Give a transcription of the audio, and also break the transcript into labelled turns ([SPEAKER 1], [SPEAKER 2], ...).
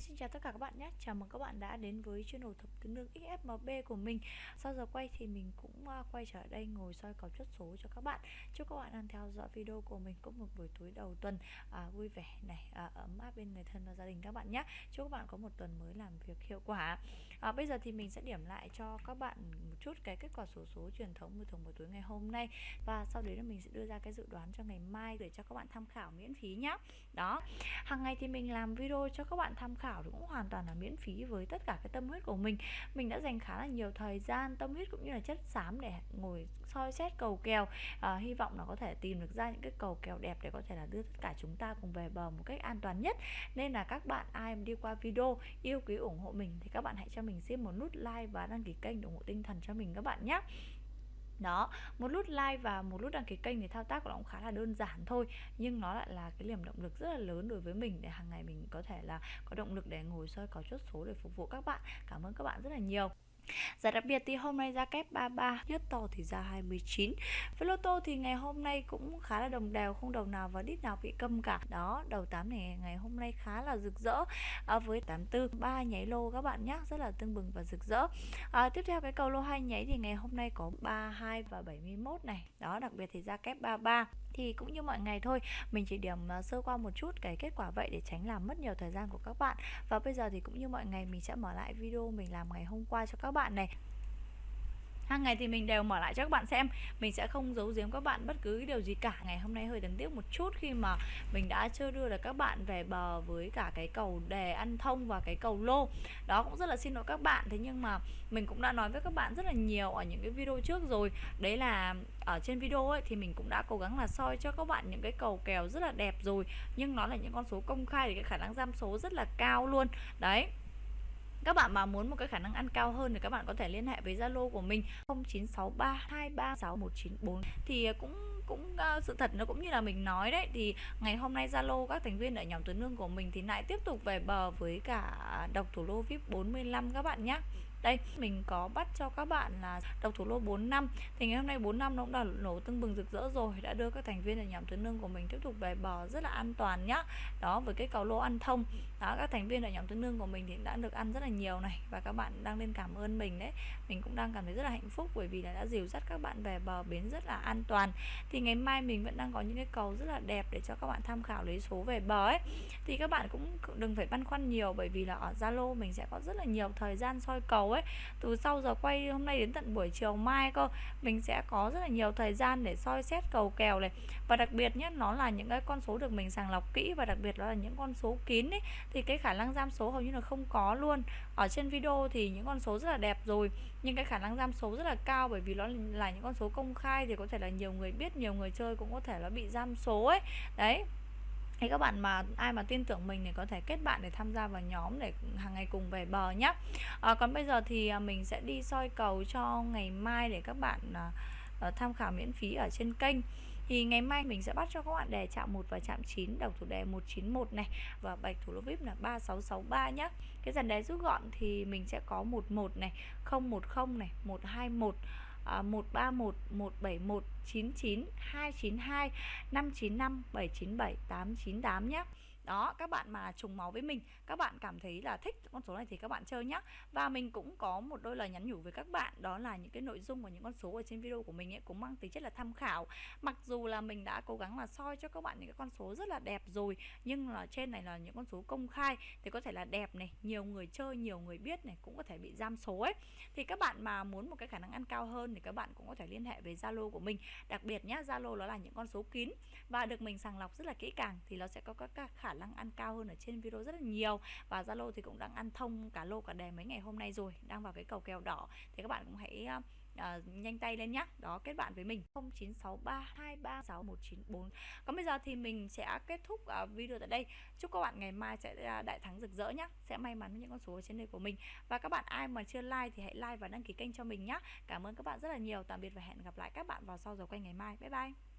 [SPEAKER 1] xin chào tất cả các bạn nhé. Chào mừng các bạn đã đến với channel thập tứ nương XFMB của mình. Sau giờ quay thì mình cũng à, quay trở đây ngồi soi cầu chốt số cho các bạn. Chúc các bạn đang theo dõi video của mình có một buổi tối đầu tuần à, vui vẻ này à, ấm áp bên người thân và gia đình các bạn nhé. Chúc các bạn có một tuần mới làm việc hiệu quả à, Bây giờ thì mình sẽ điểm lại cho các bạn một chút cái kết quả số số truyền thống buổi thùng một tối ngày hôm nay. Và sau đấy là mình sẽ đưa ra cái dự đoán cho ngày mai để cho các bạn tham khảo miễn phí nhá. Đó, hàng ngày thì mình làm video cho các bạn tham khảo cũng hoàn toàn là miễn phí với tất cả cái tâm huyết của mình. Mình đã dành khá là nhiều thời gian tâm huyết cũng như là chất xám để ngồi soi xét cầu kèo. À, hy vọng là có thể tìm được ra những cái cầu kèo đẹp để có thể là đưa tất cả chúng ta cùng về bờ một cách an toàn nhất. Nên là các bạn ai đi qua video yêu quý ủng hộ mình thì các bạn hãy cho mình mình xin một nút like và đăng ký kênh để ủng hộ tinh thần cho mình các bạn nhé đó, một nút like và một nút đăng ký kênh thì thao tác của nó cũng khá là đơn giản thôi, nhưng nó lại là cái niềm động lực rất là lớn đối với mình để hàng ngày mình có thể là có động lực để ngồi soi có chốt số để phục vụ các bạn. Cảm ơn các bạn rất là nhiều. Giá đặc biệt thì hôm nay ra kép 33 Nhất to thì ra 29 Với lô tô thì ngày hôm nay cũng khá là đồng đều Không đầu nào và đít nào bị câm cả. Đó đầu 8 này ngày hôm nay khá là rực rỡ. À, Với 84 ba nháy lô các bạn nhé Rất là tương bừng và rực rỡ. À, Tiếp theo cái cầu lô hai nháy thì ngày hôm nay có 32 và 71 này. Đó đặc biệt thì ra kép 33 thì cũng như mọi ngày thôi mình chỉ điểm à, sơ qua một chút cái kết quả vậy để tránh làm mất nhiều thời gian của các bạn. Và bây giờ thì cũng như mọi ngày mình sẽ mở lại video mình làm ngày hôm qua cho các bạn này. Hàng ngày thì mình đều mở lại cho các bạn xem. Mình sẽ không giấu giếm các bạn bất cứ điều gì cả. Ngày hôm nay hơi đáng tiếc một chút khi mà mình đã chưa đưa được các bạn về bờ với cả cái cầu đề ăn thông và cái cầu lô. Đó cũng rất là xin lỗi các bạn. Thế nhưng mà mình cũng đã nói với các bạn rất là nhiều ở những cái video trước rồi. Đấy là ở trên video ấy, thì mình cũng đã cố gắng là soi cho các bạn những cái cầu kèo rất là đẹp rồi. Nhưng nó là những con số công khai thì cái khả năng giam số rất là cao luôn. Đấy các bạn mà muốn một cái khả năng ăn cao hơn thì các bạn có thể liên hệ với Zalo của mình 0963236194 thì ờ, cũng cũng uh, sự thật nó cũng như là mình nói đấy thì ngày hôm nay Zalo các thành viên ở nhóm tuấn lương của mình thì lại tiếp tục về bờ với cả độc thủ lô VIP 45 các bạn nhé đây, mình có bắt cho các bạn là độc thủ lô 4 năm. Thì ngày hôm nay 4 năm nó cũng đã nổ tưng bừng rực rỡ rồi, đã đưa các thành viên ở nhóm tuyến lương của mình tiếp tục về bờ rất là an toàn nhá. Đó, với cái cầu lô ăn thông. Đó, các thành viên ở nhóm tuyến lương của mình thì đã được ăn rất là nhiều này và các bạn đang lên cảm ơn mình đấy. Mình cũng đang cảm thấy rất là hạnh phúc bởi vì là đã dìu dắt các bạn về bờ bến rất là an toàn. Thì ngày mai mình vẫn đang có những cái cầu rất là đẹp để cho các bạn tham khảo lấy số về bờ ấy. Thì các bạn cũng đừng phải băn khoăn nhiều bởi vì là ở Zalo mình sẽ có rất là nhiều thời gian soi cầu ấy. Từ sau giờ quay hôm nay đến tận buổi chiều mai cơ, mình sẽ có rất là nhiều thời gian để soi xét cầu kèo này. Và đặc biệt nhất nó là những cái con số được mình sàng lọc kỹ và đặc biệt đó là những con số kín ấy, thì cái khả năng giam số hầu như là không có luôn. Ở trên video thì những con số rất là đẹp rồi, nhưng cái khả năng giam số rất là cao bởi vì nó là những con số công khai thì có thể là nhiều người biết, nhiều người chơi cũng có thể là bị giam số ấy. Đấy thì các bạn mà ai mà tin tưởng mình thì có thể kết bạn để tham gia vào nhóm để hàng ngày cùng về bờ nhé à, ờ, còn bây giờ thì à, mình sẽ đi soi cầu cho ngày mai để các bạn à, ờ, tham khảo miễn phí ở trên kênh. Thì ngày mai mình sẽ bắt cho các bạn đề chạm 1 và chạm 9 đầu thủ đề 191 này và bạch thủ lô vip là 3663 nhé cái dàn đề rút gọn thì mình sẽ có 11 này 010 này 121 131 171 99 292 595 797 898 nhé đó, các bạn mà trùng máu với mình, các bạn cảm thấy là thích con số này thì các bạn chơi nhé và mình cũng có một đôi lời nhắn nhủ với các bạn, đó là những cái nội dung và những con số ở trên video của mình ấy cũng mang tính chất là tham khảo. Mặc dù là mình đã cố gắng là soi cho các bạn những cái con số rất là đẹp rồi, nhưng là trên này là những con số công khai, thì có thể là đẹp này, nhiều người chơi, nhiều người biết này, cũng có thể bị giam số ấy. Thì các bạn mà muốn một cái khả năng ăn cao hơn thì các bạn cũng có thể liên hệ với Zalo của mình. Đặc biệt nhá, Zalo nó là những con số kín và được mình sàng lọc rất là kỹ càng thì nó sẽ có các khả năng ăn cao hơn ở trên video rất là nhiều. Và Zalo thì cũng đang ăn thông cả lô cả đề mấy ngày hôm nay rồi đang vào cái cầu kèo đỏ. Thì các bạn cũng hãy à, nhanh tay lên nhá. Đó kết bạn với mình. 0963236194 còn bây giờ thì mình sẽ kết thúc uh, video tại đây. Chúc các bạn ngày mai sẽ đại thắng rực rỡ nhé sẽ may mắn với những con số ở trên đây của mình. Và các bạn ai mà chưa like thì hãy like và đăng ký kênh cho mình nhá. Cảm ơn các bạn rất là nhiều. Tạm biệt và hẹn gặp lại các bạn vào sau giờ quay ngày mai. Bye bye.